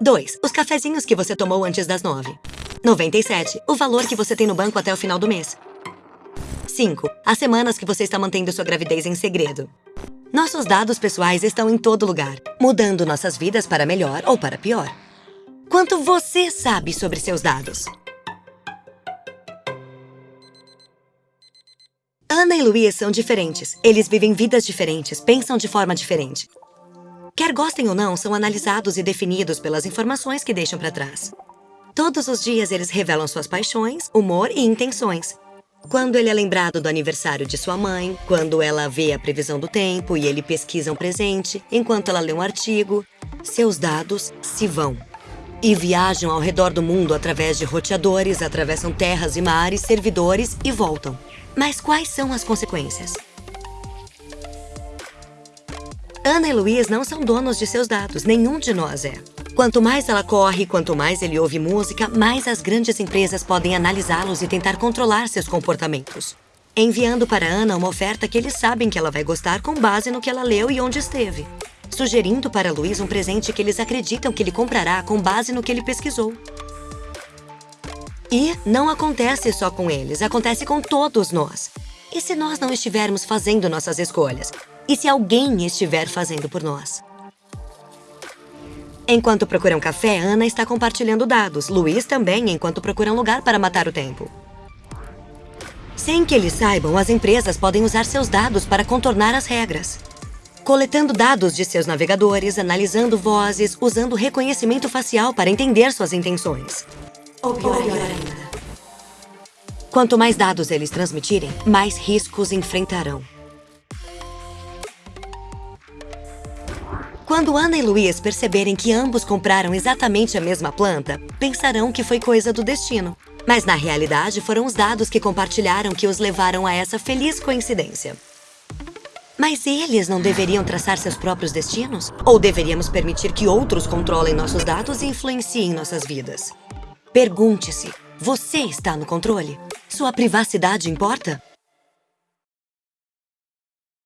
2. Os cafezinhos que você tomou antes das 9. 97. O valor que você tem no banco até o final do mês. 5. As semanas que você está mantendo sua gravidez em segredo. Nossos dados pessoais estão em todo lugar, mudando nossas vidas para melhor ou para pior. Quanto você sabe sobre seus dados? Ana e Luiz são diferentes. Eles vivem vidas diferentes, pensam de forma diferente. Quer gostem ou não, são analisados e definidos pelas informações que deixam para trás. Todos os dias eles revelam suas paixões, humor e intenções. Quando ele é lembrado do aniversário de sua mãe, quando ela vê a previsão do tempo e ele pesquisa um presente, enquanto ela lê um artigo, seus dados se vão. E viajam ao redor do mundo através de roteadores, atravessam terras e mares, servidores e voltam. Mas quais são as consequências? Ana e Luiz não são donos de seus dados, nenhum de nós é. Quanto mais ela corre, quanto mais ele ouve música, mais as grandes empresas podem analisá-los e tentar controlar seus comportamentos. Enviando para Ana uma oferta que eles sabem que ela vai gostar com base no que ela leu e onde esteve. Sugerindo para Luiz um presente que eles acreditam que ele comprará com base no que ele pesquisou. E não acontece só com eles, acontece com todos nós. E se nós não estivermos fazendo nossas escolhas? E se alguém estiver fazendo por nós? Enquanto procuram café, Ana está compartilhando dados. Luiz também, enquanto procura um lugar para matar o tempo. Sem que eles saibam, as empresas podem usar seus dados para contornar as regras. Coletando dados de seus navegadores, analisando vozes, usando reconhecimento facial para entender suas intenções. Ou pior ainda. Quanto mais dados eles transmitirem, mais riscos enfrentarão. Quando Ana e Luiz perceberem que ambos compraram exatamente a mesma planta, pensarão que foi coisa do destino. Mas na realidade foram os dados que compartilharam que os levaram a essa feliz coincidência. Mas eles não deveriam traçar seus próprios destinos? Ou deveríamos permitir que outros controlem nossos dados e influenciem nossas vidas? Pergunte-se, você está no controle? Sua privacidade importa?